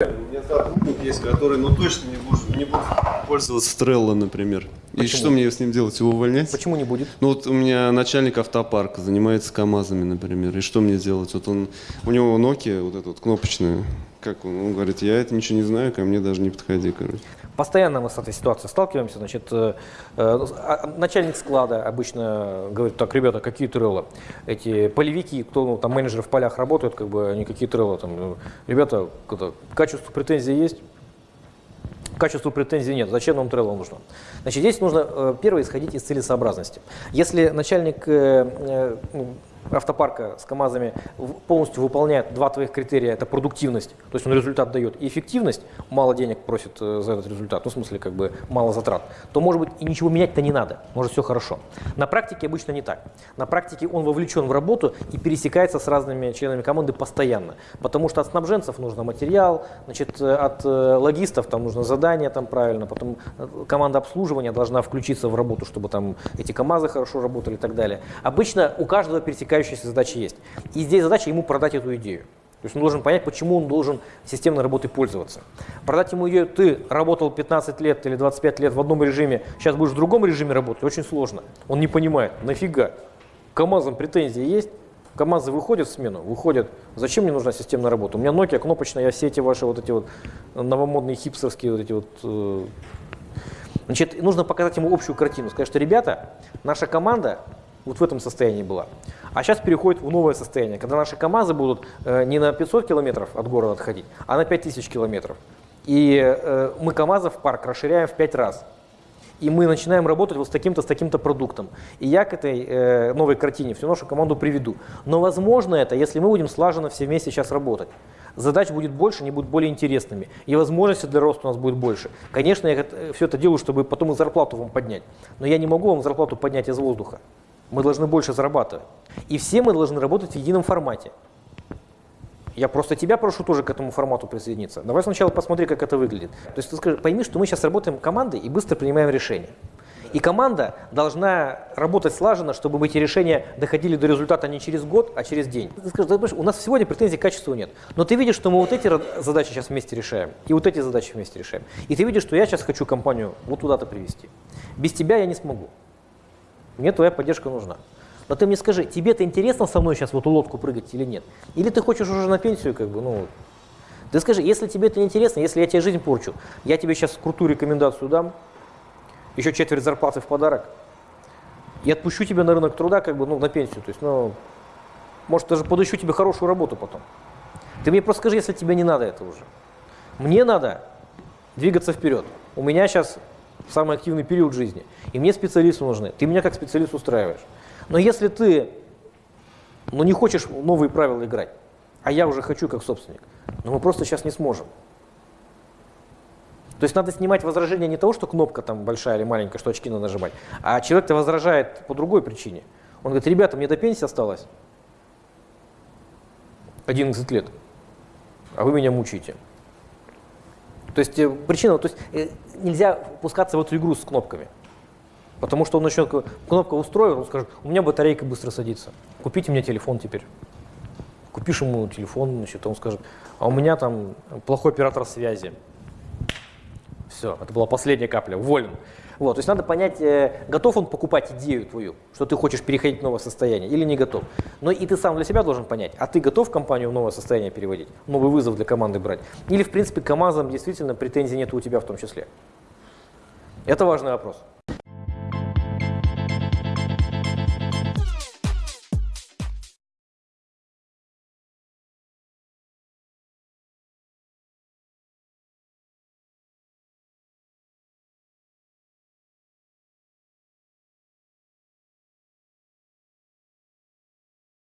У меня сотрудник есть, который ну точно не будет, не будет пользоваться Trello, например. И Почему? что мне с ним делать? Его увольнять? Почему не будет? Ну вот у меня начальник автопарка занимается КАМАЗами, например. И что мне делать? Вот он, у него Nokia, вот эта вот кнопочная. Как он? Он говорит, я это ничего не знаю, ко мне даже не подходи, короче. Постоянно мы с этой ситуацией сталкиваемся. Значит, э, э, а- начальник склада обычно говорит, так, ребята, какие треллы? Эти полевики, кто ну, там менеджеры в полях работают, как бы они какие треллы там. э, Ребята, это, к качеству претензий есть? К качеству претензий нет. Зачем нам трелло нужно? Значит, здесь нужно э, первое исходить из целесообразности. Если начальник э, э, ну, автопарка с КАМАЗами полностью выполняет два твоих критерия, это продуктивность, то есть он результат дает, и эффективность, мало денег просит э, за этот результат, ну в смысле как бы мало затрат, то может быть и ничего менять-то не надо, может все хорошо. На практике обычно не так. На практике он вовлечен в работу и пересекается с разными членами команды постоянно, потому что от снабженцев нужно материал, значит, э, от э, логистов там нужно задание там правильно, потом команда обслуживания должна включиться в работу, чтобы там эти КАМАЗы хорошо работали и так далее. Обычно у каждого пересекающаяся задача есть. И здесь задача ему продать эту идею. То есть он должен понять, почему он должен системной работой пользоваться. Продать ему идею, ты работал 15 лет или 25 лет в одном режиме, сейчас будешь в другом режиме работать, очень сложно. Он не понимает, нафига? КАМАЗам претензии есть? КАМАЗы выходят в смену? Выходят. Зачем мне нужна системная работа? У меня Nokia кнопочная, я все эти ваши вот эти вот новомодные хипстерские вот эти вот э, Значит, нужно показать ему общую картину. Сказать, что, ребята, наша команда вот в этом состоянии была. А сейчас переходит в новое состояние, когда наши КАМАЗы будут э, не на 500 километров от города отходить, а на 5000 километров. И э, мы КАМАЗов парк расширяем в 5 раз. И мы начинаем работать вот с таким-то, с таким-то продуктом. И я к этой э, новой картине всю нашу команду приведу. Но возможно это, если мы будем слаженно все вместе сейчас работать. Задач будет больше, они будут более интересными. И возможности для роста у нас будет больше. Конечно, я все это делаю, чтобы потом и зарплату вам поднять. Но я не могу вам зарплату поднять из воздуха. Мы должны больше зарабатывать. И все мы должны работать в едином формате. Я просто тебя прошу тоже к этому формату присоединиться. Давай сначала посмотри, как это выглядит. То есть ты скажи, пойми, что мы сейчас работаем командой и быстро принимаем решения. И команда должна работать слаженно, чтобы эти решения доходили до результата не через год, а через день. Ты скажешь, «Да, понимаешь, у нас сегодня претензий к качеству нет. Но ты видишь, что мы вот эти задачи сейчас вместе решаем, и вот эти задачи вместе решаем. И ты видишь, что я сейчас хочу компанию вот туда-то привести. Без тебя я не смогу. Мне твоя поддержка нужна. Но ты мне скажи, тебе это интересно со мной сейчас в эту лодку прыгать или нет? Или ты хочешь уже на пенсию, как бы, ну. Ты скажи, если тебе это не интересно, если я тебе жизнь порчу, я тебе сейчас крутую рекомендацию дам, еще четверть зарплаты в подарок, и отпущу тебя на рынок труда, как бы, ну, на пенсию. То есть, ну, может, даже подыщу тебе хорошую работу потом. Ты мне просто скажи, если тебе не надо это уже. Мне надо двигаться вперед. У меня сейчас самый активный период жизни, и мне специалисты нужны. Ты меня как специалист устраиваешь. Но если ты ну, не хочешь в новые правила играть, а я уже хочу как собственник, ну мы просто сейчас не сможем. То есть надо снимать возражение не того, что кнопка там большая или маленькая, что очки надо нажимать, а человек-то возражает по другой причине. Он говорит, ребята, мне до пенсии осталось 11 лет, а вы меня мучаете. То есть э, причина, то есть э, нельзя пускаться в эту игру с кнопками. Потому что он начнет, кнопка устроил, он скажет, у меня батарейка быстро садится, купите мне телефон теперь. Купишь ему телефон, значит, он скажет, а у меня там плохой оператор связи. Все, это была последняя капля, уволен. Вот, то есть надо понять, э, готов он покупать идею твою, что ты хочешь переходить в новое состояние или не готов. Но и ты сам для себя должен понять, а ты готов компанию в новое состояние переводить, новый вызов для команды брать? Или, в принципе, к КАМАЗам действительно претензий нет у тебя в том числе? Это важный вопрос.